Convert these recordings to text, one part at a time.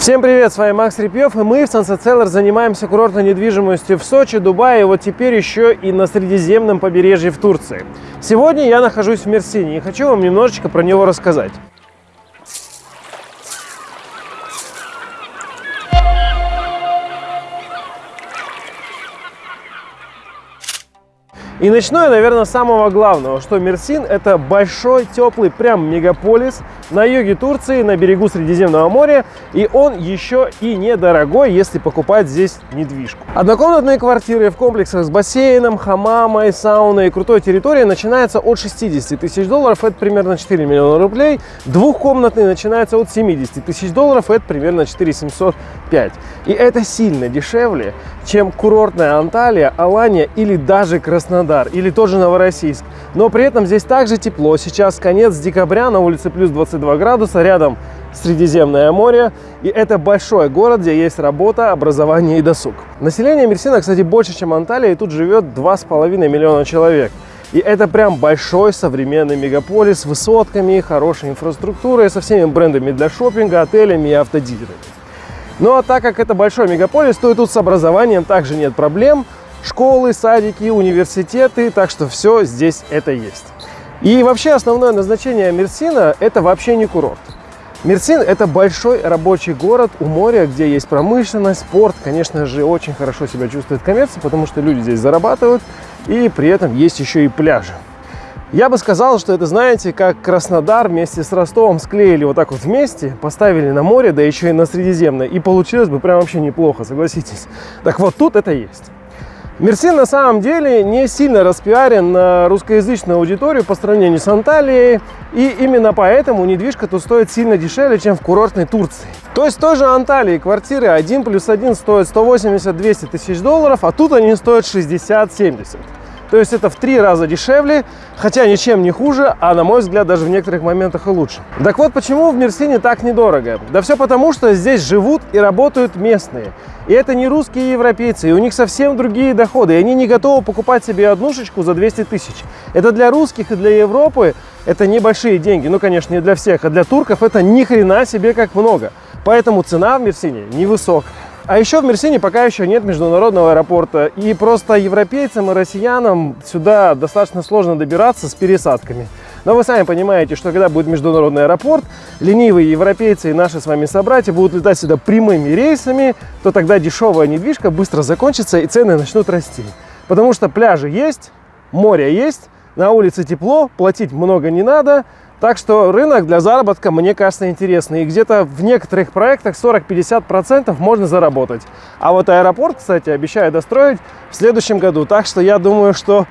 Всем привет, с вами Макс Репьев, и мы в Sunset Seller занимаемся курортной недвижимостью в Сочи, Дубае, и вот теперь еще и на Средиземном побережье в Турции. Сегодня я нахожусь в Мерсине и хочу вам немножечко про него рассказать. И начну я, наверное, с самого главного, что Мерсин – это большой, теплый, прям мегаполис на юге Турции, на берегу Средиземного моря, и он еще и недорогой, если покупать здесь недвижку. Однокомнатные квартиры в комплексах с бассейном, хамамой, сауной и крутой территорией начинаются от 60 тысяч долларов, это примерно 4 миллиона рублей. Двухкомнатные начинаются от 70 тысяч долларов, это примерно 4 705. И это сильно дешевле, чем курортная Анталия, Алания или даже Краснодар. Или тот же Новороссийск. Но при этом здесь также тепло. Сейчас конец декабря, на улице плюс 22 градуса, рядом Средиземное море. И это большой город, где есть работа, образование и досуг. Население Мерсина, кстати, больше, чем Анталия, и тут живет 2,5 миллиона человек. И это прям большой современный мегаполис с высотками, хорошей инфраструктурой, со всеми брендами для шопинга, отелями и автодилерами. Ну а так как это большой мегаполис, то и тут с образованием также нет проблем школы, садики, университеты, так что все здесь это есть. И вообще основное назначение Мерсина – это вообще не курорт. Мерсин – это большой рабочий город у моря, где есть промышленность, спорт. Конечно же, очень хорошо себя чувствует коммерция, потому что люди здесь зарабатывают, и при этом есть еще и пляжи. Я бы сказал, что это, знаете, как Краснодар вместе с Ростовом склеили вот так вот вместе, поставили на море, да еще и на Средиземное, и получилось бы прям вообще неплохо, согласитесь. Так вот, тут это есть. Мерсин на самом деле не сильно распиарен на русскоязычную аудиторию по сравнению с Анталией. И именно поэтому недвижка тут стоит сильно дешевле, чем в курортной Турции. То есть тоже Анталии квартиры 1 плюс 1 стоит 180-200 тысяч долларов, а тут они стоят 60-70. То есть это в три раза дешевле, хотя ничем не хуже, а на мой взгляд даже в некоторых моментах и лучше. Так вот, почему в Мерсине так недорого? Да все потому, что здесь живут и работают местные. И это не русские европейцы, и у них совсем другие доходы, и они не готовы покупать себе однушечку за 200 тысяч. Это для русских и для Европы это небольшие деньги, ну, конечно, не для всех, а для турков это ни хрена себе как много. Поэтому цена в Мерсине невысокая. А еще в Мерсине пока еще нет международного аэропорта. И просто европейцам и россиянам сюда достаточно сложно добираться с пересадками. Но вы сами понимаете, что когда будет международный аэропорт, ленивые европейцы и наши с вами собратья будут летать сюда прямыми рейсами, то тогда дешевая недвижка быстро закончится и цены начнут расти. Потому что пляжи есть, море есть, на улице тепло, платить много не надо, так что рынок для заработка, мне кажется, интересный. И где-то в некоторых проектах 40-50% можно заработать. А вот аэропорт, кстати, обещаю достроить в следующем году. Так что я думаю, что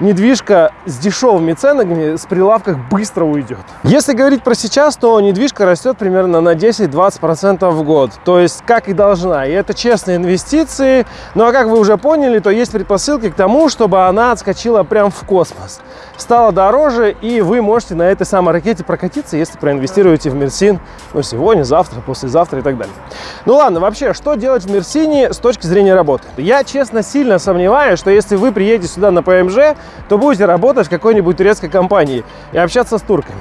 недвижка с дешевыми ценами с прилавках быстро уйдет. Если говорить про сейчас, то недвижка растет примерно на 10-20% в год. То есть, как и должна. И это честные инвестиции. Ну а как вы уже поняли, то есть предпосылки к тому, чтобы она отскочила прям в космос. Стала дороже, и вы можете на этой самой ракете прокатиться, если проинвестируете в Мерсин ну, сегодня, завтра, послезавтра и так далее. Ну ладно, вообще, что делать в Мерсине с точки зрения работы? Я, честно, сильно сомневаюсь, что если вы приедете сюда на ПМЖ, то будете работать в какой-нибудь турецкой компании и общаться с турками.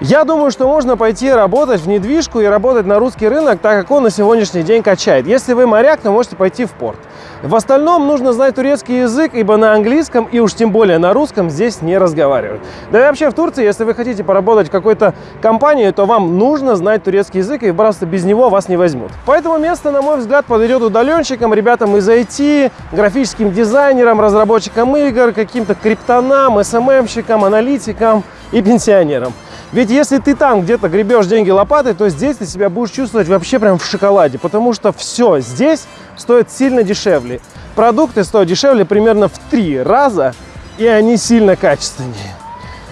Я думаю, что можно пойти работать в недвижку и работать на русский рынок, так как он на сегодняшний день качает. Если вы моряк, то можете пойти в порт. В остальном нужно знать турецкий язык, ибо на английском и уж тем более на русском здесь не разговаривают. Да и вообще в Турции, если вы хотите поработать в какой-то компании, то вам нужно знать турецкий язык, и просто без него вас не возьмут. Поэтому место, на мой взгляд, подойдет удаленщикам, ребятам из IT, графическим дизайнерам, разработчикам игр, каким-то криптонам, СММщикам, аналитикам и пенсионерам. Ведь если ты там где-то гребешь деньги лопатой, то здесь ты себя будешь чувствовать вообще прям в шоколаде, потому что все здесь стоит сильно дешевле. Продукты стоят дешевле примерно в три раза, и они сильно качественнее.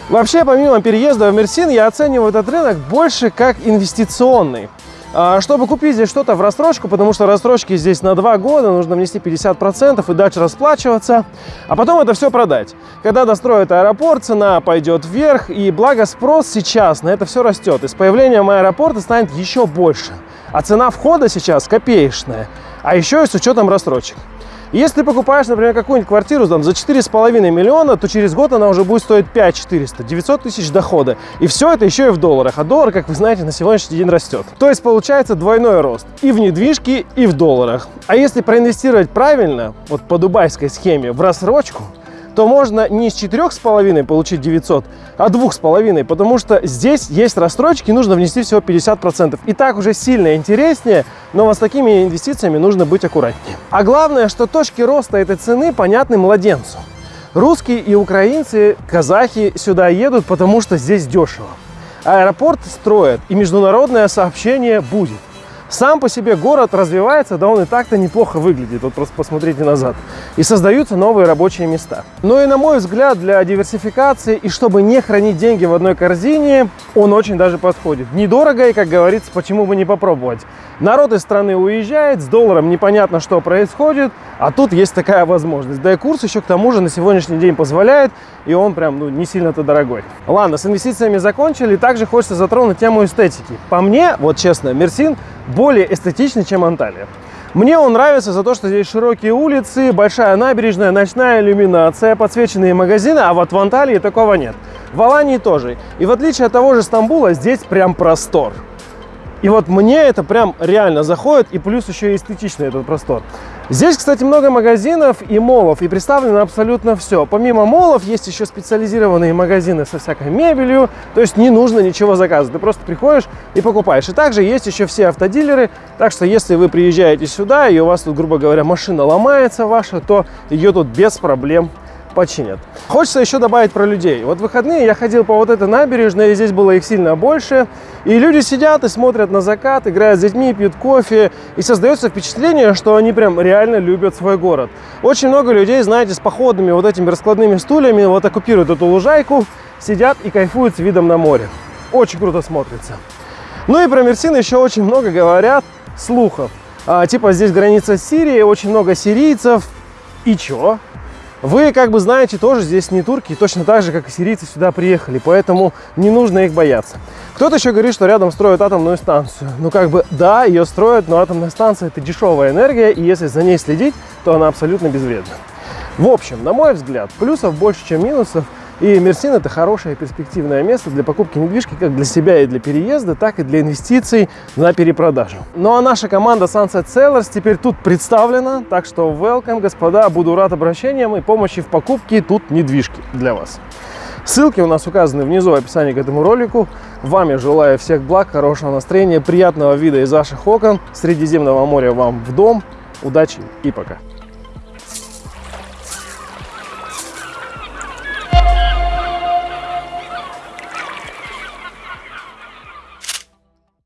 Вообще, помимо переезда в Мерсин, я оцениваю этот рынок больше как инвестиционный. А, чтобы купить здесь что-то в рассрочку, потому что рассрочки здесь на 2 года, нужно внести 50% и дальше расплачиваться, а потом это все продать. Когда достроят аэропорт, цена пойдет вверх, и благо спрос сейчас на это все растет. И с появлением аэропорта станет еще больше. А цена входа сейчас копеечная, а еще и с учетом рассрочек. Если ты покупаешь, например, какую-нибудь квартиру там, за 4,5 миллиона, то через год она уже будет стоить 5 400, 900 тысяч дохода. И все это еще и в долларах. А доллар, как вы знаете, на сегодняшний день растет. То есть получается двойной рост и в недвижке, и в долларах. А если проинвестировать правильно, вот по дубайской схеме, в рассрочку, то можно не с четырех с половиной получить 900, а двух с половиной, потому что здесь есть рассрочки, нужно внести всего 50%. И так уже сильно интереснее, но вот с такими инвестициями нужно быть аккуратнее. А главное, что точки роста этой цены понятны младенцу. Русские и украинцы, казахи сюда едут, потому что здесь дешево. Аэропорт строят, и международное сообщение будет. Сам по себе город развивается, да он и так-то неплохо выглядит, вот просто посмотрите назад. И создаются новые рабочие места. Но и на мой взгляд, для диверсификации и чтобы не хранить деньги в одной корзине, он очень даже подходит. Недорого и, как говорится, почему бы не попробовать. Народ из страны уезжает, с долларом непонятно, что происходит, а тут есть такая возможность. Да и курс еще к тому же на сегодняшний день позволяет, и он прям ну, не сильно-то дорогой. Ладно, с инвестициями закончили. Также хочется затронуть тему эстетики. По мне, вот честно, Мерсин более эстетичный, чем Анталия. Мне он нравится за то, что здесь широкие улицы, большая набережная, ночная иллюминация, подсвеченные магазины, а вот в Анталии такого нет. В Алании тоже. И в отличие от того же Стамбула, здесь прям простор. И вот мне это прям реально заходит, и плюс еще и эстетичный этот простор. Здесь, кстати, много магазинов и молов, и представлено абсолютно все. Помимо молов есть еще специализированные магазины со всякой мебелью, то есть не нужно ничего заказывать, ты просто приходишь и покупаешь. И также есть еще все автодилеры, так что если вы приезжаете сюда, и у вас тут, грубо говоря, машина ломается ваша, то ее тут без проблем починят. Хочется еще добавить про людей. Вот в выходные я ходил по вот этой набережной, и здесь было их сильно больше. И люди сидят и смотрят на закат, играют с детьми, пьют кофе. И создается впечатление, что они прям реально любят свой город. Очень много людей, знаете, с походными вот этими раскладными стульями вот оккупируют эту лужайку, сидят и кайфуют с видом на море. Очень круто смотрится. Ну и про Мерсин еще очень много говорят слухов. А, типа здесь граница с Сирией, очень много сирийцев. И чё? Вы, как бы знаете, тоже здесь не турки, точно так же, как и сирийцы сюда приехали, поэтому не нужно их бояться. Кто-то еще говорит, что рядом строят атомную станцию. Ну, как бы, да, ее строят, но атомная станция – это дешевая энергия, и если за ней следить, то она абсолютно безвредна. В общем, на мой взгляд, плюсов больше, чем минусов – и Мерсин это хорошее перспективное место для покупки недвижки как для себя и для переезда, так и для инвестиций на перепродажу. Ну а наша команда Sunset Sellers теперь тут представлена, так что welcome, господа, буду рад обращениям и помощи в покупке тут недвижки для вас. Ссылки у нас указаны внизу в описании к этому ролику. Вам я желаю всех благ, хорошего настроения, приятного вида из ваших окон, Средиземного моря вам в дом. Удачи и пока!